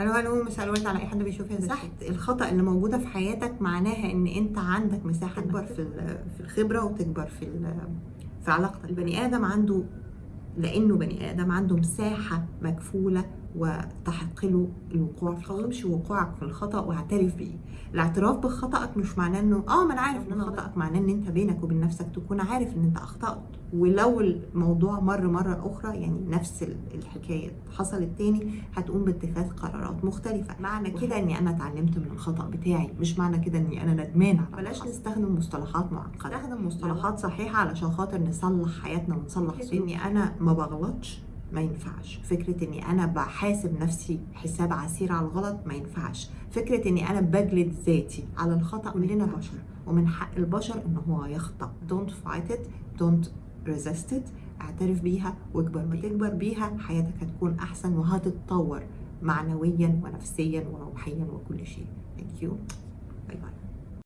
ألو ألو مساء الورد على أي حد بيشوف مساحه الخطأ اللي موجودة في حياتك معناها إن أنت عندك مساحة تكبر في في الخبرة وتكبر في في علاقتك. البني آدم عنده لأنه بني آدم عنده مساحة مكفولة وتحق له الوقوع في الخطأ. مش وقوعك في الخطأ واعترف بيه. الاعتراف بخطأك مش معناه إنه آه ما أنا عارف إن خطأك معناه إن أنت بينك وبين نفسك تكون عارف إن أنت أخطأت. ولو الموضوع مر مرة أخرى يعني نفس ال- الحكاية حصلت تاني هتقوم باتخاذ قرارات مختلفة. معنى كده إني أنا اتعلمت من الخطأ بتاعي مش معنى كده إني أنا ندمانة على بلاش نستخدم مصطلحات معقدة. نستخدم مصطلحات صحيحة علشان خاطر نصلح حياتنا ونصلح إني أنا ما بغلطش. ما ينفعش. فكرة إني أنا بحاسب نفسي حساب عسير على الغلط ما ينفعش. فكرة إني أنا بجلد ذاتي على الخطأ كلنا بشر ومن حق البشر إن هو يخطأ. Don't fight it. Don't resist it. اعترف بيها واكبر ما تكبر بيها حياتك هتكون أحسن وهتتطور معنويا ونفسيا وروحيا وكل شيء. Thank you.